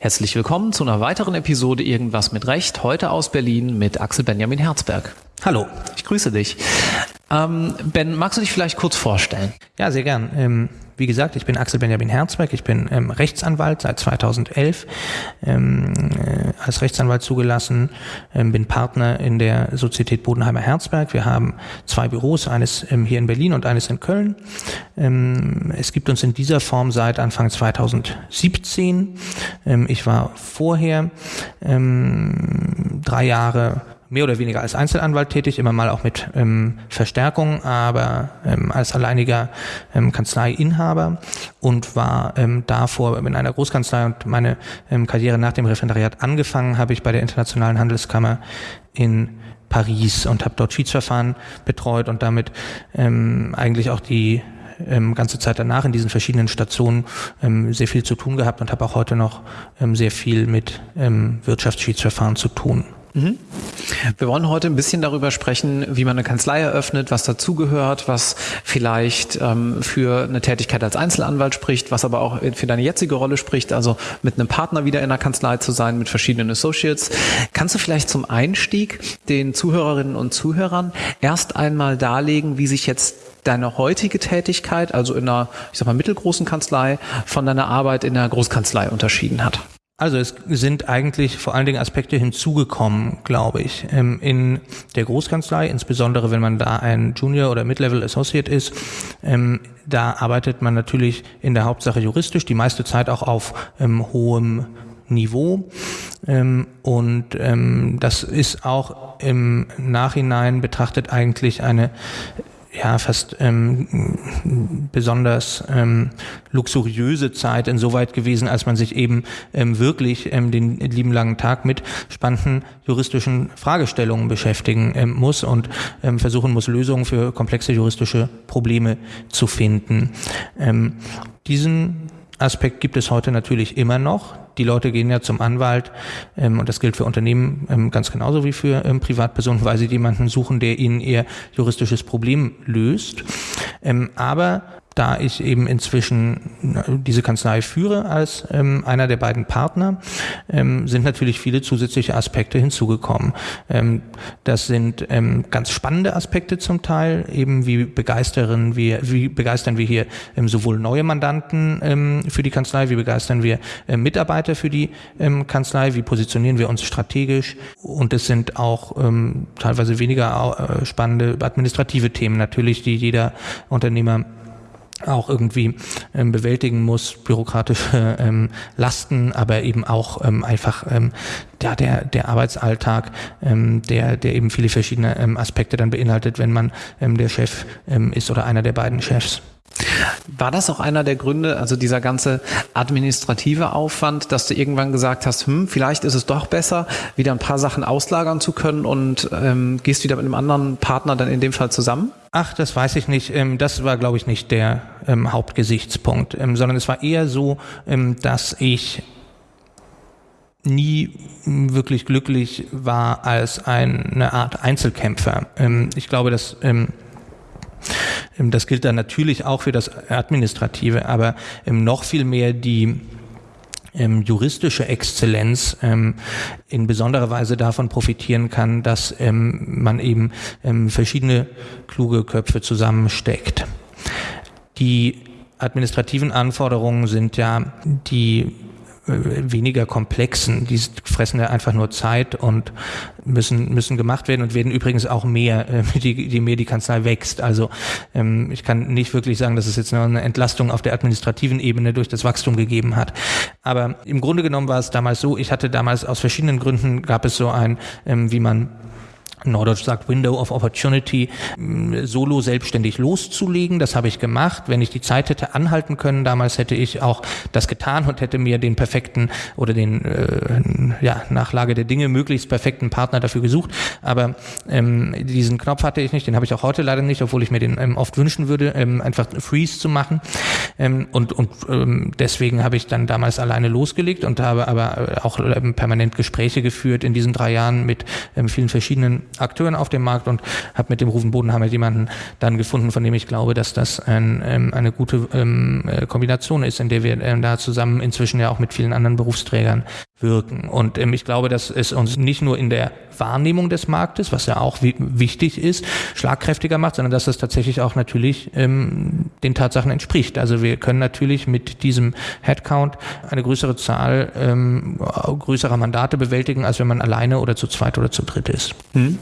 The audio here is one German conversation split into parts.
Herzlich willkommen zu einer weiteren Episode Irgendwas mit Recht, heute aus Berlin mit Axel Benjamin Herzberg. Hallo. Ich grüße dich. Ähm, ben, magst du dich vielleicht kurz vorstellen? Ja, sehr gern. Ähm, wie gesagt, ich bin Axel Benjamin Herzberg, ich bin ähm, Rechtsanwalt seit 2011, ähm, äh, als Rechtsanwalt zugelassen, ähm, bin Partner in der Sozietät Bodenheimer Herzberg. Wir haben zwei Büros, eines ähm, hier in Berlin und eines in Köln. Ähm, es gibt uns in dieser Form seit Anfang 2017. Ähm, ich war vorher drei Jahre mehr oder weniger als Einzelanwalt tätig, immer mal auch mit ähm, Verstärkung, aber ähm, als alleiniger ähm, Kanzleiinhaber und war ähm, davor in einer Großkanzlei und meine ähm, Karriere nach dem Referendariat angefangen habe ich bei der Internationalen Handelskammer in Paris und habe dort Schiedsverfahren betreut und damit ähm, eigentlich auch die ähm, ganze Zeit danach in diesen verschiedenen Stationen ähm, sehr viel zu tun gehabt und habe auch heute noch ähm, sehr viel mit ähm, Wirtschaftsschiedsverfahren zu tun. Mhm. Wir wollen heute ein bisschen darüber sprechen, wie man eine Kanzlei eröffnet, was dazugehört, was vielleicht ähm, für eine Tätigkeit als Einzelanwalt spricht, was aber auch für deine jetzige Rolle spricht, also mit einem Partner wieder in der Kanzlei zu sein, mit verschiedenen Associates. Kannst du vielleicht zum Einstieg den Zuhörerinnen und Zuhörern erst einmal darlegen, wie sich jetzt deine heutige Tätigkeit, also in einer, ich sag mal, mittelgroßen Kanzlei, von deiner Arbeit in der Großkanzlei unterschieden hat? Also es sind eigentlich vor allen Dingen Aspekte hinzugekommen, glaube ich. Ähm, in der Großkanzlei, insbesondere wenn man da ein Junior oder Mid-Level Associate ist, ähm, da arbeitet man natürlich in der Hauptsache juristisch, die meiste Zeit auch auf ähm, hohem Niveau. und das ist auch im Nachhinein betrachtet eigentlich eine ja fast ähm, besonders ähm, luxuriöse Zeit insoweit gewesen, als man sich eben ähm, wirklich ähm, den lieben langen Tag mit spannenden juristischen Fragestellungen beschäftigen ähm, muss und ähm, versuchen muss, Lösungen für komplexe juristische Probleme zu finden. Ähm, diesen Aspekt gibt es heute natürlich immer noch. Die Leute gehen ja zum Anwalt ähm, und das gilt für Unternehmen ähm, ganz genauso wie für ähm, Privatpersonen, weil sie jemanden suchen, der ihnen ihr juristisches Problem löst. Ähm, aber da ich eben inzwischen diese Kanzlei führe als ähm, einer der beiden Partner, ähm, sind natürlich viele zusätzliche Aspekte hinzugekommen. Ähm, das sind ähm, ganz spannende Aspekte zum Teil, eben wie begeistern wir, wie begeistern wir hier ähm, sowohl neue Mandanten ähm, für die Kanzlei, wie begeistern wir Mitarbeiter für die Kanzlei, wie positionieren wir uns strategisch und es sind auch teilweise weniger äh, spannende administrative Themen natürlich, die jeder Unternehmer auch irgendwie ähm, bewältigen muss, bürokratische ähm, Lasten, aber eben auch ähm, einfach ähm, ja, der, der Arbeitsalltag, ähm, der, der eben viele verschiedene ähm, Aspekte dann beinhaltet, wenn man ähm, der Chef ähm, ist oder einer der beiden Chefs. War das auch einer der Gründe, also dieser ganze administrative Aufwand, dass du irgendwann gesagt hast, hm, vielleicht ist es doch besser, wieder ein paar Sachen auslagern zu können und ähm, gehst wieder mit einem anderen Partner dann in dem Fall zusammen? Ach, das weiß ich nicht. Ähm, das war, glaube ich, nicht der ähm, Hauptgesichtspunkt, ähm, sondern es war eher so, ähm, dass ich nie wirklich glücklich war als eine Art Einzelkämpfer. Ähm, ich glaube, dass das gilt dann natürlich auch für das Administrative, aber ähm, noch viel mehr die ähm, juristische Exzellenz ähm, in besonderer Weise davon profitieren kann, dass ähm, man eben ähm, verschiedene kluge Köpfe zusammensteckt. Die administrativen Anforderungen sind ja die weniger komplexen. Die fressen ja einfach nur Zeit und müssen, müssen gemacht werden und werden übrigens auch mehr, äh, je, je mehr die Kanzlei wächst. Also ähm, ich kann nicht wirklich sagen, dass es jetzt eine Entlastung auf der administrativen Ebene durch das Wachstum gegeben hat. Aber im Grunde genommen war es damals so, ich hatte damals aus verschiedenen Gründen, gab es so ein, ähm, wie man Norddeutsch sagt Window of Opportunity, solo selbstständig loszulegen. Das habe ich gemacht. Wenn ich die Zeit hätte anhalten können, damals hätte ich auch das getan und hätte mir den perfekten oder den äh, ja, Nachlage der Dinge möglichst perfekten Partner dafür gesucht. Aber ähm, diesen Knopf hatte ich nicht, den habe ich auch heute leider nicht, obwohl ich mir den ähm, oft wünschen würde, ähm, einfach Freeze zu machen. Ähm, und und ähm, deswegen habe ich dann damals alleine losgelegt und habe aber auch ähm, permanent Gespräche geführt in diesen drei Jahren mit ähm, vielen verschiedenen Akteuren auf dem Markt und habe mit dem Rufen Bodenhammer jemanden dann gefunden, von dem ich glaube, dass das ein, ähm, eine gute ähm, äh, Kombination ist, in der wir ähm, da zusammen inzwischen ja auch mit vielen anderen Berufsträgern wirken. Und ähm, ich glaube, dass es uns nicht nur in der Wahrnehmung des Marktes, was ja auch wichtig ist, schlagkräftiger macht, sondern dass das tatsächlich auch natürlich ähm, den Tatsachen entspricht. Also wir können natürlich mit diesem Headcount eine größere Zahl ähm, größerer Mandate bewältigen, als wenn man alleine oder zu zweit oder zu dritt ist. Hm.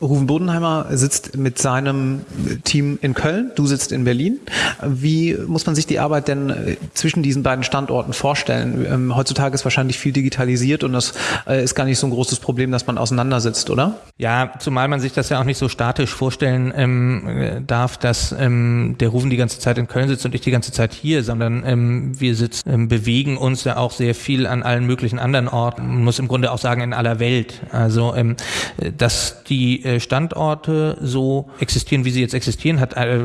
Rufen Bodenheimer sitzt mit seinem Team in Köln, du sitzt in Berlin. Wie muss man sich die Arbeit denn äh, zwischen diesen beiden Standorten vorstellen? Ähm, heutzutage ist wahrscheinlich viel digitalisiert und das äh, ist gar nicht so ein großes Problem, dass man auseinandersitzt, oder? Ja, zumal man sich das ja auch nicht so statisch vorstellen ähm, äh, darf, dass ähm, der Rufen die ganze Zeit in Köln sitzt und ich die ganze Zeit hier, sondern ähm, wir sitzen, ähm, bewegen uns ja auch sehr viel an allen möglichen anderen Orten. Man muss im Grunde auch sagen in aller Welt. Also ähm, dass die äh, Standorte so existieren, wie sie jetzt existieren, hat äh,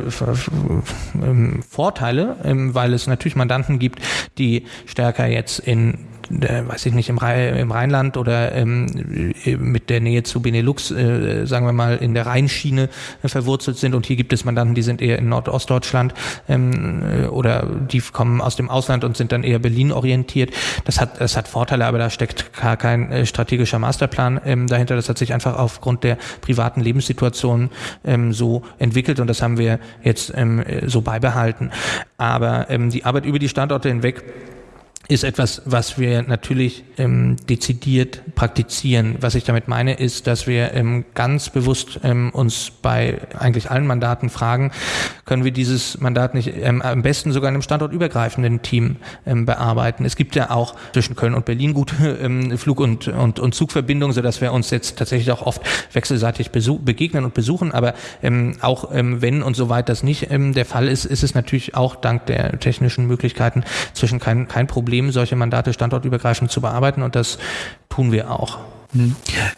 ähm, Vorteile, weil es natürlich Mandanten gibt, die stärker jetzt in äh, weiß ich nicht, im, Rhein, im Rheinland oder ähm, mit der Nähe zu Benelux, äh, sagen wir mal, in der Rheinschiene äh, verwurzelt sind. Und hier gibt es Mandanten, die sind eher in Nordostdeutschland ähm, äh, oder die kommen aus dem Ausland und sind dann eher Berlin orientiert. Das hat, das hat Vorteile, aber da steckt gar kein äh, strategischer Masterplan ähm, dahinter. Das hat sich einfach aufgrund der privaten Lebenssituation ähm, so entwickelt und das haben wir jetzt ähm, so beibehalten. Aber ähm, die Arbeit über die Standorte hinweg ist etwas, was wir natürlich ähm, dezidiert praktizieren. Was ich damit meine, ist, dass wir ähm, ganz bewusst ähm, uns bei eigentlich allen Mandaten fragen, können wir dieses Mandat nicht ähm, am besten sogar in einem standortübergreifenden Team ähm, bearbeiten. Es gibt ja auch zwischen Köln und Berlin gute ähm, Flug- und, und, und Zugverbindungen, sodass wir uns jetzt tatsächlich auch oft wechselseitig begegnen und besuchen. Aber ähm, auch ähm, wenn und soweit das nicht ähm, der Fall ist, ist es natürlich auch dank der technischen Möglichkeiten zwischen kein, kein Problem Problem, solche Mandate standortübergreifend zu bearbeiten und das tun wir auch. Hm.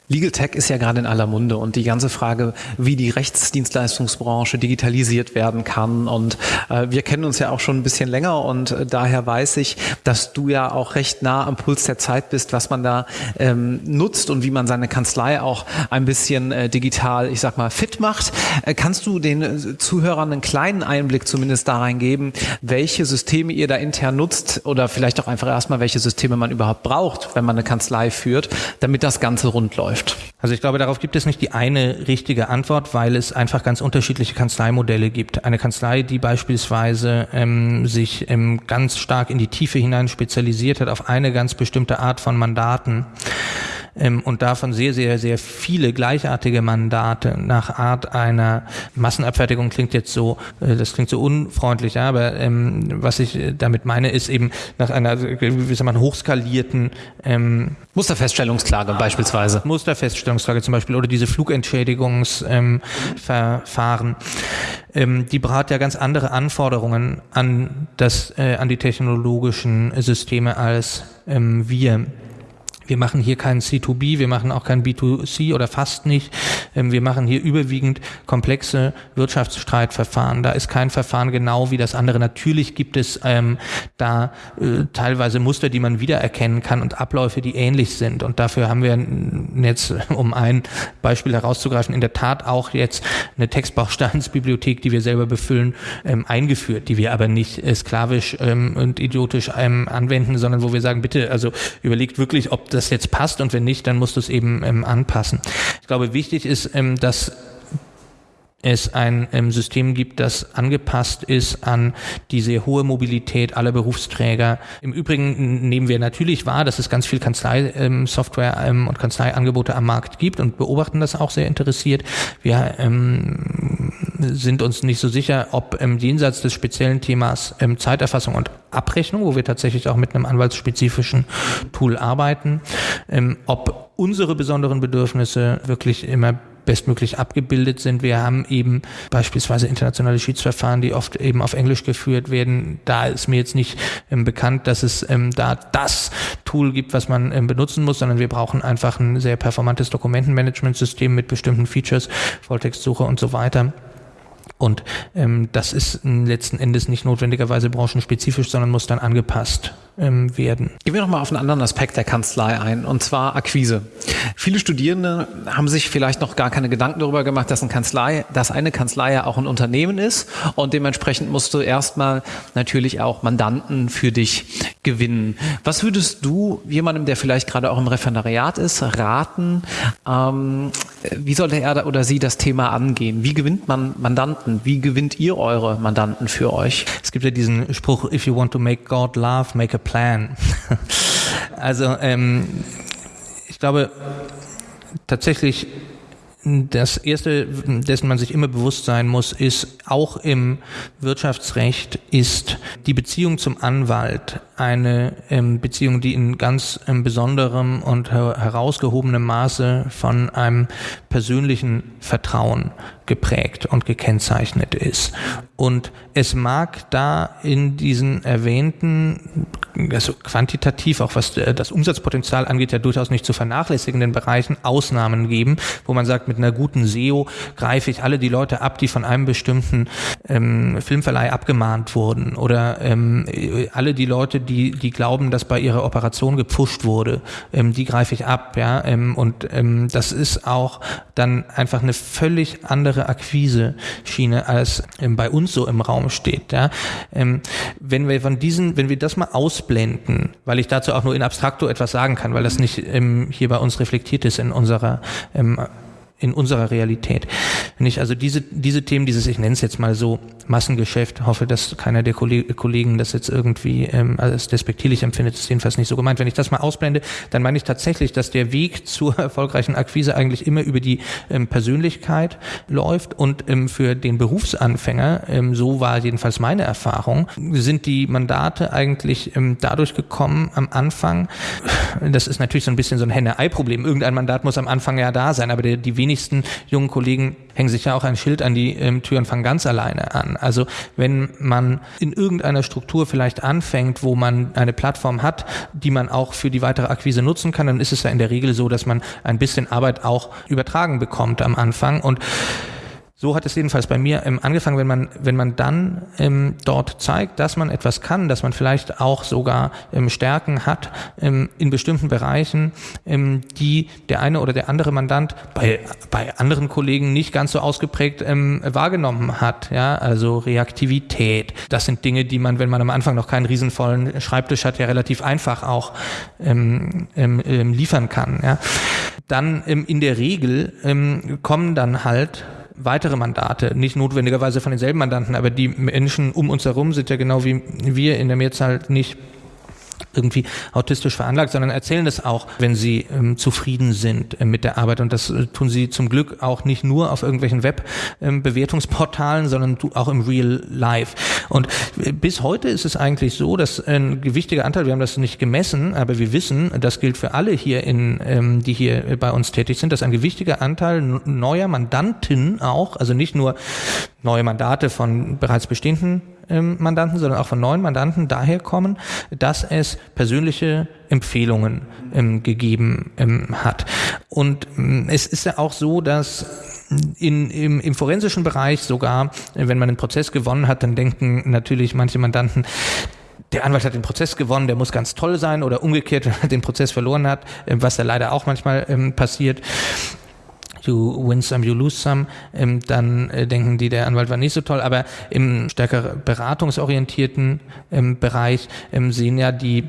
Legal Tech ist ja gerade in aller Munde und die ganze Frage, wie die Rechtsdienstleistungsbranche digitalisiert werden kann. Und äh, wir kennen uns ja auch schon ein bisschen länger und äh, daher weiß ich, dass du ja auch recht nah am Puls der Zeit bist, was man da ähm, nutzt und wie man seine Kanzlei auch ein bisschen äh, digital, ich sag mal, fit macht. Äh, kannst du den äh, Zuhörern einen kleinen Einblick zumindest da reingeben, welche Systeme ihr da intern nutzt oder vielleicht auch einfach erstmal, welche Systeme man überhaupt braucht, wenn man eine Kanzlei führt, damit das Ganze rund läuft? Also ich glaube, darauf gibt es nicht die eine richtige Antwort, weil es einfach ganz unterschiedliche Kanzleimodelle gibt. Eine Kanzlei, die beispielsweise ähm, sich ähm, ganz stark in die Tiefe hinein spezialisiert hat auf eine ganz bestimmte Art von Mandaten, ähm, und davon sehr, sehr, sehr viele gleichartige Mandate nach Art einer Massenabfertigung klingt jetzt so, äh, das klingt so unfreundlich, ja, aber ähm, was ich äh, damit meine, ist eben nach einer, wie soll man, hochskalierten ähm, Musterfeststellungsklage beispielsweise. Musterfeststellungsklage zum Beispiel oder diese Flugentschädigungsverfahren. Ähm, die hat ja ganz andere Anforderungen an das, äh, an die technologischen Systeme als ähm, wir. Wir machen hier kein C2B, wir machen auch kein B2C oder fast nicht. Ähm, wir machen hier überwiegend komplexe Wirtschaftsstreitverfahren. Da ist kein Verfahren genau wie das andere. Natürlich gibt es ähm, da äh, teilweise Muster, die man wiedererkennen kann und Abläufe, die ähnlich sind. Und dafür haben wir jetzt, um ein Beispiel herauszugreifen, in der Tat auch jetzt eine Textbausteinsbibliothek, die wir selber befüllen, ähm, eingeführt, die wir aber nicht äh, sklavisch ähm, und idiotisch ähm, anwenden, sondern wo wir sagen, bitte, also überlegt wirklich, ob das jetzt passt und wenn nicht, dann musst du es eben ähm, anpassen. Ich glaube, wichtig ist, ähm, dass es ein ähm, System gibt, das angepasst ist an die sehr hohe Mobilität aller Berufsträger. Im Übrigen nehmen wir natürlich wahr, dass es ganz viel Kanzlei-Software ähm, ähm, und Kanzleiangebote am Markt gibt und beobachten das auch sehr interessiert. Wir ähm, sind uns nicht so sicher, ob ähm, jenseits des speziellen Themas ähm, Zeiterfassung und Abrechnung, wo wir tatsächlich auch mit einem anwaltsspezifischen Tool arbeiten, ähm, ob unsere besonderen Bedürfnisse wirklich immer bestmöglich abgebildet sind. Wir haben eben beispielsweise internationale Schiedsverfahren, die oft eben auf Englisch geführt werden. Da ist mir jetzt nicht ähm, bekannt, dass es ähm, da das Tool gibt, was man ähm, benutzen muss, sondern wir brauchen einfach ein sehr performantes Dokumentenmanagementsystem mit bestimmten Features, Volltextsuche und so weiter. Und ähm, das ist letzten Endes nicht notwendigerweise branchenspezifisch, sondern muss dann angepasst ähm, werden. Gehen wir nochmal auf einen anderen Aspekt der Kanzlei ein, und zwar Akquise. Viele Studierende haben sich vielleicht noch gar keine Gedanken darüber gemacht, dass, eine Kanzlei, dass eine Kanzlei ja auch ein Unternehmen ist und dementsprechend musst du erstmal natürlich auch Mandanten für dich gewinnen. Was würdest du jemandem, der vielleicht gerade auch im Referendariat ist, raten? Ähm, wie sollte er oder sie das Thema angehen? Wie gewinnt man Mandanten? Wie gewinnt ihr eure Mandanten für euch? Es gibt ja diesen Spruch, if you want to make God laugh, make a plan. also ähm, ich glaube tatsächlich das erste, dessen man sich immer bewusst sein muss, ist auch im Wirtschaftsrecht ist die Beziehung zum Anwalt eine ähm, Beziehung, die in ganz ähm, besonderem und her herausgehobenem Maße von einem persönlichen Vertrauen geprägt und gekennzeichnet ist. Und es mag da in diesen erwähnten, also quantitativ, auch was äh, das Umsatzpotenzial angeht, ja durchaus nicht zu vernachlässigenden Bereichen Ausnahmen geben, wo man sagt, mit einer guten SEO greife ich alle die Leute ab, die von einem bestimmten ähm, Filmverleih abgemahnt wurden oder ähm, alle die Leute, die, die glauben, dass bei ihrer Operation gepfuscht wurde, ähm, die greife ich ab, ja, ähm, und ähm, das ist auch dann einfach eine völlig andere Akquise-Schiene, als ähm, bei uns so im Raum steht, ja. Ähm, wenn wir von diesen, wenn wir das mal ausblenden, weil ich dazu auch nur in abstrakto etwas sagen kann, weil das nicht ähm, hier bei uns reflektiert ist in unserer ähm, in unserer Realität. Wenn ich also diese, diese Themen, dieses, ich nenne es jetzt mal so, Massengeschäft, hoffe, dass keiner der Kollegen das jetzt irgendwie ähm, als despektierlich empfindet, ist jedenfalls nicht so gemeint. Wenn ich das mal ausblende, dann meine ich tatsächlich, dass der Weg zur erfolgreichen Akquise eigentlich immer über die ähm, Persönlichkeit läuft und ähm, für den Berufsanfänger, ähm, so war jedenfalls meine Erfahrung, sind die Mandate eigentlich ähm, dadurch gekommen am Anfang, das ist natürlich so ein bisschen so ein Henne-Ei-Problem, irgendein Mandat muss am Anfang ja da sein, aber der, die wenigsten jungen Kollegen hängen sich ja auch ein Schild an die ähm, Tür und fangen ganz alleine an. Also wenn man in irgendeiner Struktur vielleicht anfängt, wo man eine Plattform hat, die man auch für die weitere Akquise nutzen kann, dann ist es ja in der Regel so, dass man ein bisschen Arbeit auch übertragen bekommt am Anfang und so hat es jedenfalls bei mir ähm, angefangen, wenn man, wenn man dann ähm, dort zeigt, dass man etwas kann, dass man vielleicht auch sogar ähm, Stärken hat ähm, in bestimmten Bereichen, ähm, die der eine oder der andere Mandant bei, bei anderen Kollegen nicht ganz so ausgeprägt ähm, wahrgenommen hat. Ja, also Reaktivität. Das sind Dinge, die man, wenn man am Anfang noch keinen riesenvollen Schreibtisch hat, ja relativ einfach auch ähm, ähm, ähm liefern kann. Ja. Dann ähm, in der Regel ähm, kommen dann halt weitere Mandate, nicht notwendigerweise von denselben Mandanten, aber die Menschen um uns herum sind ja genau wie wir in der Mehrzahl nicht irgendwie autistisch veranlagt, sondern erzählen das auch, wenn sie ähm, zufrieden sind äh, mit der Arbeit. Und das äh, tun sie zum Glück auch nicht nur auf irgendwelchen Web-Bewertungsportalen, ähm, sondern auch im Real Life. Und äh, bis heute ist es eigentlich so, dass ein gewichtiger Anteil, wir haben das nicht gemessen, aber wir wissen, das gilt für alle hier in, ähm, die hier bei uns tätig sind, dass ein gewichtiger Anteil neuer Mandanten auch, also nicht nur neue Mandate von bereits bestehenden ähm, Mandanten, sondern auch von neuen Mandanten daher kommen, dass es persönliche Empfehlungen ähm, gegeben ähm, hat. Und ähm, es ist ja auch so, dass in, im, im forensischen Bereich sogar, wenn man einen Prozess gewonnen hat, dann denken natürlich manche Mandanten, der Anwalt hat den Prozess gewonnen, der muss ganz toll sein oder umgekehrt, wenn er den Prozess verloren hat, ähm, was ja leider auch manchmal ähm, passiert you win some, you lose some, ähm, dann äh, denken die, der Anwalt war nicht so toll. Aber im stärker beratungsorientierten ähm, Bereich ähm, sehen ja die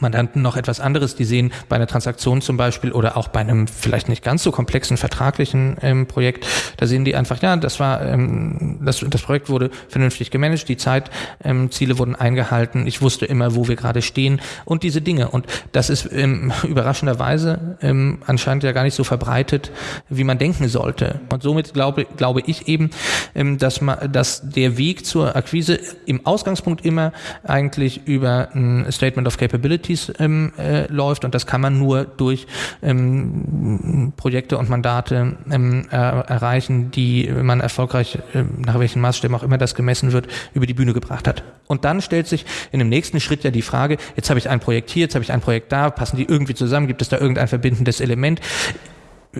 Mandanten noch etwas anderes. Die sehen bei einer Transaktion zum Beispiel oder auch bei einem vielleicht nicht ganz so komplexen vertraglichen ähm, Projekt, da sehen die einfach, ja, das war, ähm, das, das Projekt wurde vernünftig gemanagt, die Zeitziele ähm, wurden eingehalten, ich wusste immer, wo wir gerade stehen und diese Dinge. Und das ist ähm, überraschenderweise ähm, anscheinend ja gar nicht so verbreitet, wie man denken sollte. Und somit glaube, glaube ich eben, ähm, dass man, dass der Weg zur Akquise im Ausgangspunkt immer eigentlich über ein Statement of Capability Capabilities ähm, äh, läuft und das kann man nur durch ähm, Projekte und Mandate ähm, äh, erreichen, die man erfolgreich, äh, nach welchen Maßstäben auch immer das gemessen wird, über die Bühne gebracht hat. Und dann stellt sich in dem nächsten Schritt ja die Frage, jetzt habe ich ein Projekt hier, jetzt habe ich ein Projekt da, passen die irgendwie zusammen, gibt es da irgendein verbindendes Element?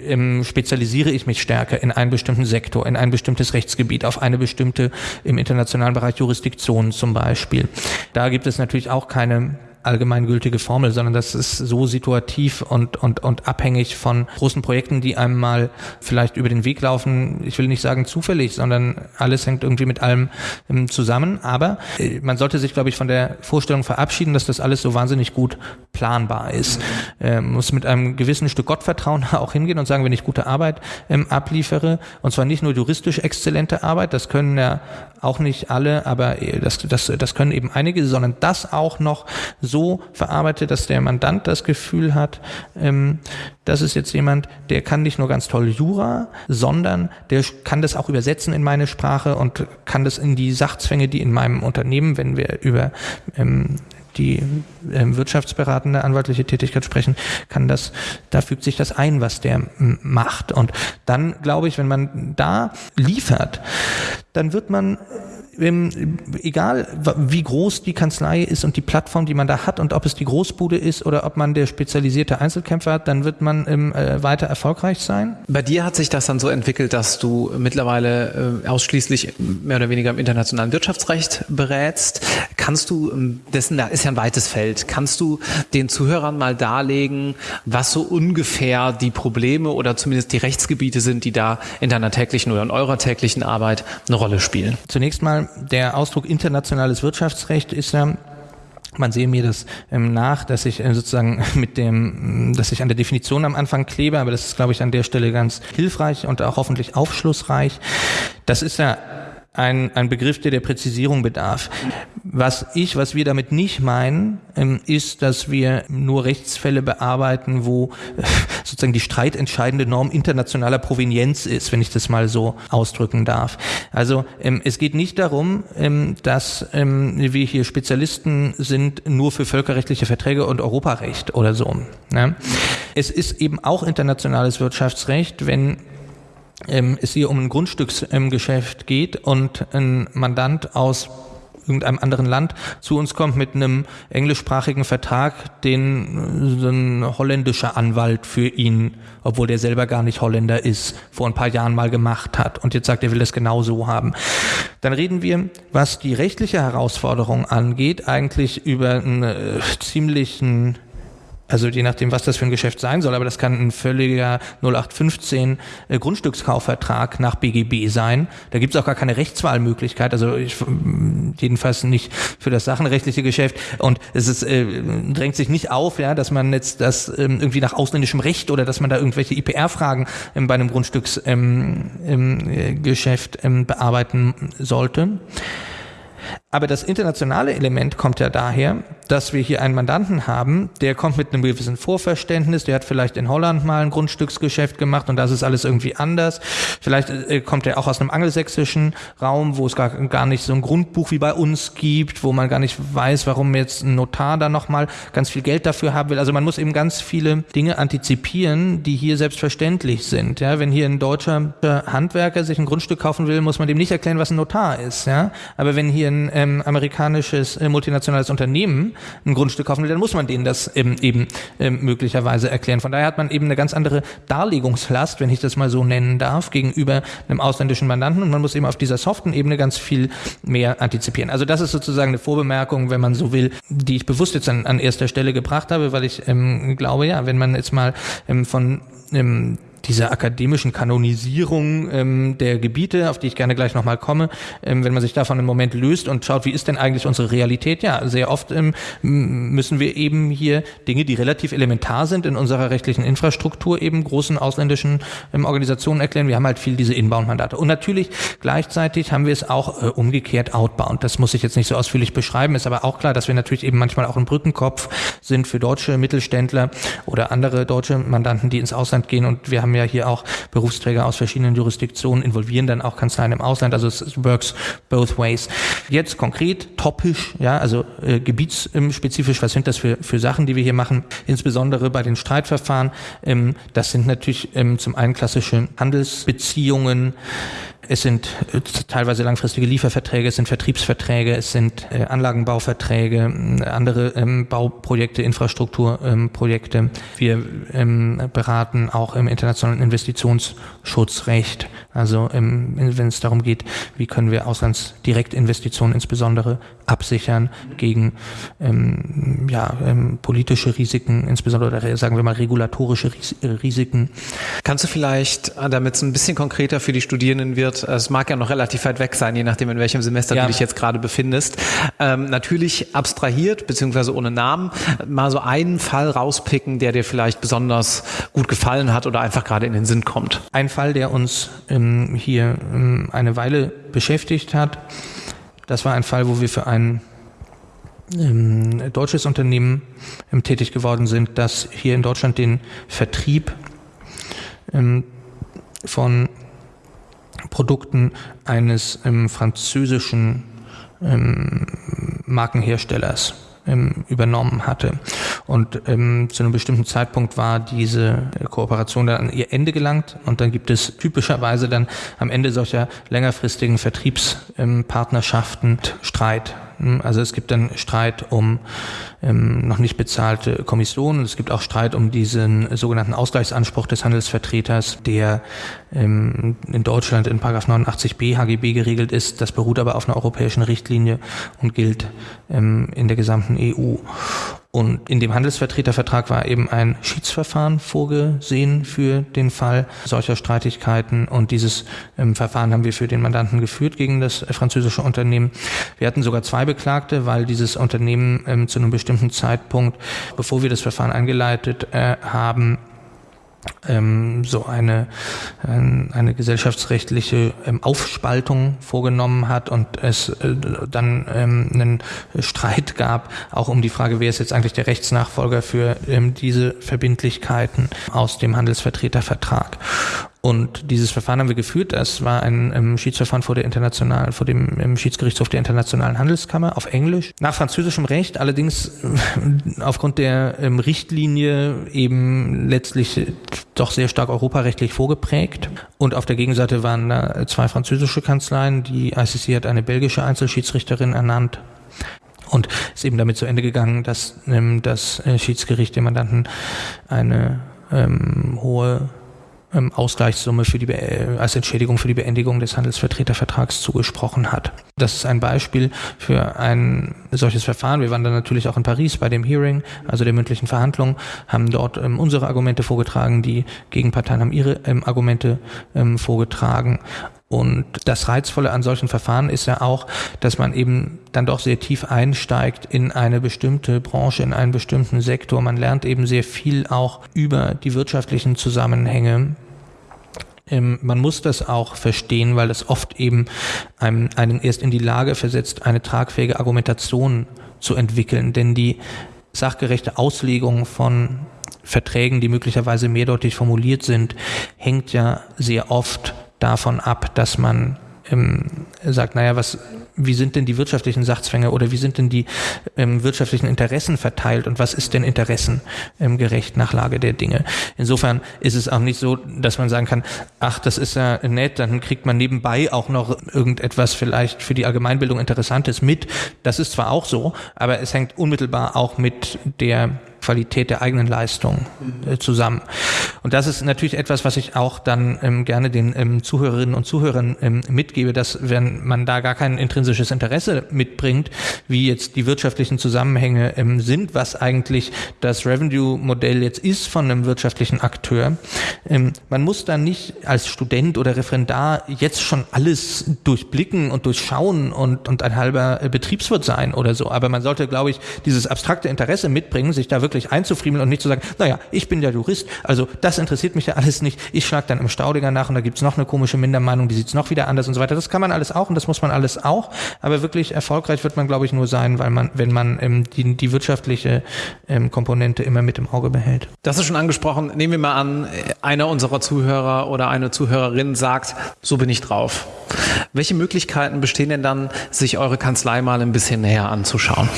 ähm, spezialisiere ich mich stärker in einen bestimmten Sektor, in ein bestimmtes Rechtsgebiet, auf eine bestimmte im internationalen Bereich Jurisdiktion zum Beispiel. Da gibt es natürlich auch keine allgemeingültige Formel, sondern das ist so situativ und, und, und abhängig von großen Projekten, die einem mal vielleicht über den Weg laufen. Ich will nicht sagen zufällig, sondern alles hängt irgendwie mit allem ähm, zusammen. Aber äh, man sollte sich, glaube ich, von der Vorstellung verabschieden, dass das alles so wahnsinnig gut planbar ist. Ähm, muss mit einem gewissen Stück Gottvertrauen auch hingehen und sagen, wenn ich gute Arbeit ähm, abliefere, und zwar nicht nur juristisch exzellente Arbeit, das können ja auch nicht alle, aber äh, das, das, das können eben einige, sondern das auch noch so verarbeitet, dass der Mandant das Gefühl hat, ähm, das ist jetzt jemand, der kann nicht nur ganz toll Jura, sondern der kann das auch übersetzen in meine Sprache und kann das in die Sachzwänge, die in meinem Unternehmen, wenn wir über ähm, die ähm, wirtschaftsberatende anwaltliche Tätigkeit sprechen, kann das, da fügt sich das ein, was der macht. Und dann glaube ich, wenn man da liefert, dann wird man egal wie groß die Kanzlei ist und die Plattform, die man da hat und ob es die Großbude ist oder ob man der spezialisierte Einzelkämpfer hat, dann wird man ähm, äh, weiter erfolgreich sein. Bei dir hat sich das dann so entwickelt, dass du mittlerweile äh, ausschließlich mehr oder weniger im internationalen Wirtschaftsrecht berätst. Kannst du, ähm, dessen da ist ja ein weites Feld, kannst du den Zuhörern mal darlegen, was so ungefähr die Probleme oder zumindest die Rechtsgebiete sind, die da in deiner täglichen oder in eurer täglichen Arbeit eine Rolle spielen? Zunächst mal der Ausdruck internationales Wirtschaftsrecht ist ja man sehe mir das ähm, nach, dass ich äh, sozusagen mit dem, dass ich an der Definition am Anfang klebe, aber das ist, glaube ich, an der Stelle ganz hilfreich und auch hoffentlich aufschlussreich. Das ist ja ein, ein Begriff, der der Präzisierung bedarf. Was ich, was wir damit nicht meinen, ähm, ist, dass wir nur Rechtsfälle bearbeiten, wo äh, sozusagen die streitentscheidende Norm internationaler Provenienz ist, wenn ich das mal so ausdrücken darf. Also ähm, es geht nicht darum, ähm, dass wir hier Spezialisten sind nur für völkerrechtliche Verträge und Europarecht oder so. Ne? Es ist eben auch internationales Wirtschaftsrecht, wenn ähm, es hier um ein Grundstücksgeschäft ähm, geht und ein Mandant aus irgendeinem anderen Land zu uns kommt mit einem englischsprachigen Vertrag, den so ein holländischer Anwalt für ihn, obwohl der selber gar nicht Holländer ist, vor ein paar Jahren mal gemacht hat und jetzt sagt, er will das genau so haben. Dann reden wir, was die rechtliche Herausforderung angeht, eigentlich über einen äh, ziemlichen also je nachdem, was das für ein Geschäft sein soll, aber das kann ein völliger 0815 äh, Grundstückskaufvertrag nach BGB sein. Da gibt es auch gar keine Rechtswahlmöglichkeit, also ich, jedenfalls nicht für das sachenrechtliche Geschäft. Und es ist, äh, drängt sich nicht auf, ja, dass man jetzt das ähm, irgendwie nach ausländischem Recht oder dass man da irgendwelche IPR-Fragen ähm, bei einem Grundstücksgeschäft ähm, ähm, ähm, bearbeiten sollte. Aber das internationale Element kommt ja daher, dass wir hier einen Mandanten haben, der kommt mit einem gewissen Vorverständnis, der hat vielleicht in Holland mal ein Grundstücksgeschäft gemacht und das ist alles irgendwie anders. Vielleicht äh, kommt er auch aus einem angelsächsischen Raum, wo es gar, gar nicht so ein Grundbuch wie bei uns gibt, wo man gar nicht weiß, warum jetzt ein Notar da nochmal ganz viel Geld dafür haben will. Also man muss eben ganz viele Dinge antizipieren, die hier selbstverständlich sind. Ja, wenn hier ein deutscher Handwerker sich ein Grundstück kaufen will, muss man dem nicht erklären, was ein Notar ist. Ja, aber wenn hier ein ähm, amerikanisches äh, multinationales Unternehmen ein Grundstück kaufen will, dann muss man denen das ähm, eben ähm, möglicherweise erklären. Von daher hat man eben eine ganz andere Darlegungslast, wenn ich das mal so nennen darf, gegenüber einem ausländischen Mandanten und man muss eben auf dieser soften Ebene ganz viel mehr antizipieren. Also das ist sozusagen eine Vorbemerkung, wenn man so will, die ich bewusst jetzt an, an erster Stelle gebracht habe, weil ich ähm, glaube, ja, wenn man jetzt mal ähm, von ähm, dieser akademischen Kanonisierung ähm, der Gebiete, auf die ich gerne gleich nochmal komme, ähm, wenn man sich davon im Moment löst und schaut, wie ist denn eigentlich unsere Realität? Ja, sehr oft ähm, müssen wir eben hier Dinge, die relativ elementar sind in unserer rechtlichen Infrastruktur, eben großen ausländischen ähm, Organisationen erklären. Wir haben halt viel diese Inbound-Mandate. Und natürlich gleichzeitig haben wir es auch äh, umgekehrt outbound. Das muss ich jetzt nicht so ausführlich beschreiben, ist aber auch klar, dass wir natürlich eben manchmal auch ein Brückenkopf sind für deutsche Mittelständler oder andere deutsche Mandanten, die ins Ausland gehen. Und wir haben ja hier auch Berufsträger aus verschiedenen Jurisdiktionen, involvieren dann auch Kanzleien im Ausland, also es works both ways. Jetzt konkret, topisch, ja, also äh, gebietsspezifisch, was sind das für, für Sachen, die wir hier machen, insbesondere bei den Streitverfahren, ähm, das sind natürlich ähm, zum einen klassische Handelsbeziehungen, es sind äh, teilweise langfristige Lieferverträge, es sind Vertriebsverträge, es sind äh, Anlagenbauverträge, äh, andere ähm, Bauprojekte, Infrastrukturprojekte. Wir ähm, beraten auch im internationalen Investitionsschutzrecht. Also ähm, wenn es darum geht, wie können wir Auslandsdirektinvestitionen insbesondere absichern gegen ja, politische Risiken, insbesondere oder sagen wir mal regulatorische Risiken. Kannst du vielleicht, äh, damit es ein bisschen konkreter für die Studierenden wird, es mag ja noch relativ weit weg sein, je nachdem in welchem Semester ja. du dich jetzt gerade befindest, ähm, natürlich abstrahiert beziehungsweise ohne Namen mal so einen Fall rauspicken, der dir vielleicht besonders gut gefallen hat oder einfach gerade in den Sinn kommt. Ein Fall, der uns ähm, hier ähm, eine Weile beschäftigt hat, das war ein Fall, wo wir für ein ähm, deutsches Unternehmen ähm, tätig geworden sind, das hier in Deutschland den Vertrieb ähm, von Produkten eines ähm, französischen ähm, Markenherstellers ähm, übernommen hatte. Und ähm, zu einem bestimmten Zeitpunkt war diese Kooperation dann an ihr Ende gelangt und dann gibt es typischerweise dann am Ende solcher längerfristigen Vertriebspartnerschaften Streit also es gibt dann Streit um ähm, noch nicht bezahlte Kommissionen. Es gibt auch Streit um diesen sogenannten Ausgleichsanspruch des Handelsvertreters, der ähm, in Deutschland in 89b HGB geregelt ist. Das beruht aber auf einer europäischen Richtlinie und gilt ähm, in der gesamten EU. Und in dem Handelsvertretervertrag war eben ein Schiedsverfahren vorgesehen für den Fall solcher Streitigkeiten. Und dieses ähm, Verfahren haben wir für den Mandanten geführt gegen das äh, französische Unternehmen. Wir hatten sogar zwei Beklagte, weil dieses Unternehmen ähm, zu einem bestimmten Zeitpunkt, bevor wir das Verfahren eingeleitet äh, haben, ähm, so eine, äh, eine gesellschaftsrechtliche ähm, Aufspaltung vorgenommen hat und es äh, dann ähm, einen Streit gab, auch um die Frage, wer ist jetzt eigentlich der Rechtsnachfolger für ähm, diese Verbindlichkeiten aus dem Handelsvertretervertrag. Und dieses Verfahren haben wir geführt. Das war ein ähm, Schiedsverfahren vor der internationalen, vor dem ähm, Schiedsgerichtshof der Internationalen Handelskammer auf Englisch. Nach französischem Recht, allerdings äh, aufgrund der ähm, Richtlinie eben letztlich doch sehr stark europarechtlich vorgeprägt. Und auf der Gegenseite waren da zwei französische Kanzleien. Die ICC hat eine belgische Einzelschiedsrichterin ernannt. Und ist eben damit zu Ende gegangen, dass ähm, das äh, Schiedsgericht dem Mandanten eine ähm, hohe ähm, Ausgleichssumme für die äh, als Entschädigung für die Beendigung des Handelsvertretervertrags zugesprochen hat. Das ist ein Beispiel für ein solches Verfahren. Wir waren dann natürlich auch in Paris bei dem Hearing, also der mündlichen Verhandlung, haben dort ähm, unsere Argumente vorgetragen, die Gegenparteien haben ihre ähm, Argumente ähm, vorgetragen und das Reizvolle an solchen Verfahren ist ja auch, dass man eben dann doch sehr tief einsteigt in eine bestimmte Branche, in einen bestimmten Sektor. Man lernt eben sehr viel auch über die wirtschaftlichen Zusammenhänge. Ähm, man muss das auch verstehen, weil das oft eben einem, einen erst in die Lage versetzt, eine tragfähige Argumentation zu entwickeln. Denn die sachgerechte Auslegung von Verträgen, die möglicherweise mehrdeutig formuliert sind, hängt ja sehr oft davon ab, dass man ähm, sagt, naja, was, wie sind denn die wirtschaftlichen Sachzwänge oder wie sind denn die ähm, wirtschaftlichen Interessen verteilt und was ist denn interessengerecht ähm, nach Lage der Dinge? Insofern ist es auch nicht so, dass man sagen kann, ach, das ist ja nett, dann kriegt man nebenbei auch noch irgendetwas vielleicht für die Allgemeinbildung Interessantes mit. Das ist zwar auch so, aber es hängt unmittelbar auch mit der Qualität der eigenen Leistung äh, zusammen. Und das ist natürlich etwas, was ich auch dann ähm, gerne den ähm, Zuhörerinnen und Zuhörern ähm, mitgebe, dass wenn man da gar kein intrinsisches Interesse mitbringt, wie jetzt die wirtschaftlichen Zusammenhänge ähm, sind, was eigentlich das Revenue-Modell jetzt ist von einem wirtschaftlichen Akteur, ähm, man muss da nicht als Student oder Referendar jetzt schon alles durchblicken und durchschauen und, und ein halber äh, Betriebswirt sein oder so. Aber man sollte, glaube ich, dieses abstrakte Interesse mitbringen, sich da wirklich wirklich einzufriemeln und nicht zu sagen, naja, ich bin ja Jurist, also das interessiert mich ja alles nicht. Ich schlage dann im Staudinger nach und da gibt's noch eine komische Mindermeinung, die sieht's noch wieder anders und so weiter. Das kann man alles auch und das muss man alles auch. Aber wirklich erfolgreich wird man, glaube ich, nur sein, weil man, wenn man ähm, die, die wirtschaftliche ähm, Komponente immer mit im Auge behält. Das ist schon angesprochen. Nehmen wir mal an, einer unserer Zuhörer oder eine Zuhörerin sagt, so bin ich drauf. Welche Möglichkeiten bestehen denn dann, sich eure Kanzlei mal ein bisschen näher anzuschauen?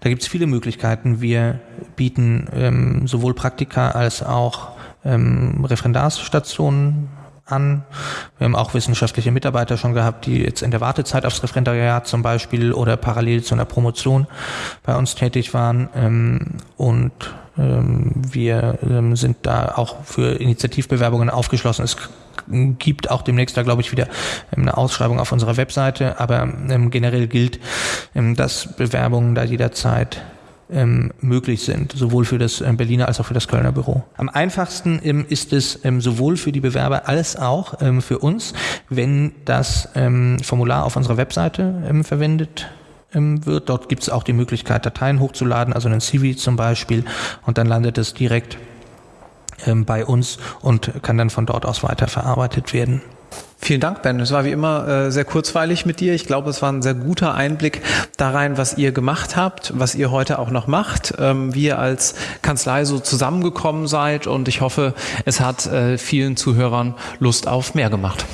Da gibt es viele Möglichkeiten. Wir bieten ähm, sowohl Praktika als auch ähm, Referendarsstationen an. Wir haben auch wissenschaftliche Mitarbeiter schon gehabt, die jetzt in der Wartezeit aufs Referendariat zum Beispiel oder parallel zu einer Promotion bei uns tätig waren. Ähm, und ähm, wir ähm, sind da auch für Initiativbewerbungen aufgeschlossen. Es gibt auch demnächst da, glaube ich, wieder eine Ausschreibung auf unserer Webseite, aber generell gilt, dass Bewerbungen da jederzeit ähm, möglich sind, sowohl für das ähm, Berliner als auch für das Kölner Büro. Am einfachsten ähm, ist es ähm, sowohl für die Bewerber als auch ähm, für uns, wenn das ähm, Formular auf unserer Webseite verwendet wird. Dort gibt es auch die Möglichkeit, Dateien hochzuladen, also einen CV zum Beispiel, und dann landet es direkt bei uns und kann dann von dort aus weiterverarbeitet werden. Vielen Dank, Ben. Es war wie immer äh, sehr kurzweilig mit dir. Ich glaube, es war ein sehr guter Einblick da rein, was ihr gemacht habt, was ihr heute auch noch macht, ähm, wie ihr als Kanzlei so zusammengekommen seid. Und ich hoffe, es hat äh, vielen Zuhörern Lust auf mehr gemacht.